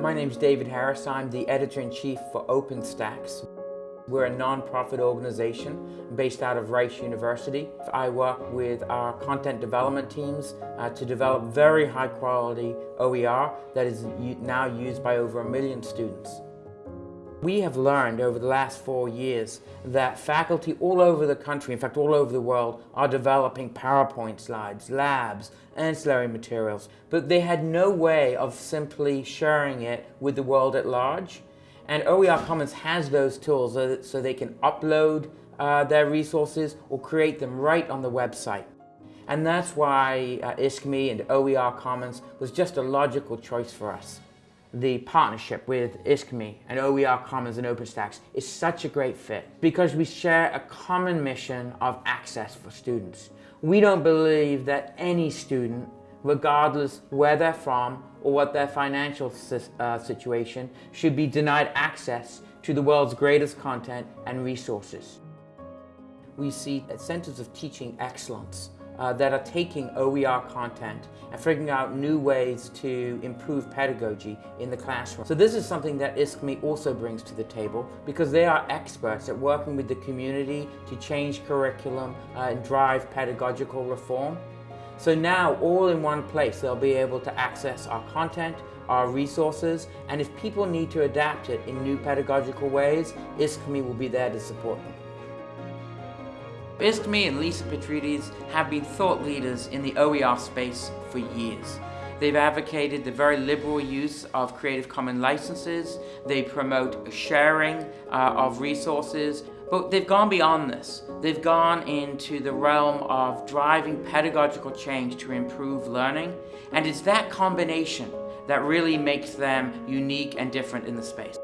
My name's David Harris. I'm the editor-in-chief for OpenStax. We're a non-profit organization based out of Rice University. I work with our content development teams uh, to develop very high quality OER that is now used by over a million students. We have learned over the last four years that faculty all over the country, in fact all over the world, are developing PowerPoint slides, labs, ancillary materials, but they had no way of simply sharing it with the world at large. And OER Commons has those tools so, they can upload uh, their resources or create them right on the website. And that's why uh, ISKME and OER Commons was just a logical choice for us the partnership with ISKME and OER Commons and OpenStax is such a great fit because we share a common mission of access for students. We don't believe that any student, regardless where they're from or what their financial uh, situation, should be denied access to the world's greatest content and resources. We see centers of teaching excellence uh, that are taking OER content and figuring out new ways to improve pedagogy in the classroom. So this is something that ISKME also brings to the table because they are experts at working with the community to change curriculum uh, and drive pedagogical reform. So now, all in one place, they'll be able to access our content, our resources, and if people need to adapt it in new pedagogical ways, ISKME will be there to support them. ISKME and Lisa Petrides have been thought leaders in the OER space for years. They've advocated the very liberal use of Creative Commons licenses. They promote sharing uh, of resources. But they've gone beyond this. They've gone into the realm of driving pedagogical change to improve learning. And it's that combination that really makes them unique and different in the space.